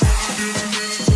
What?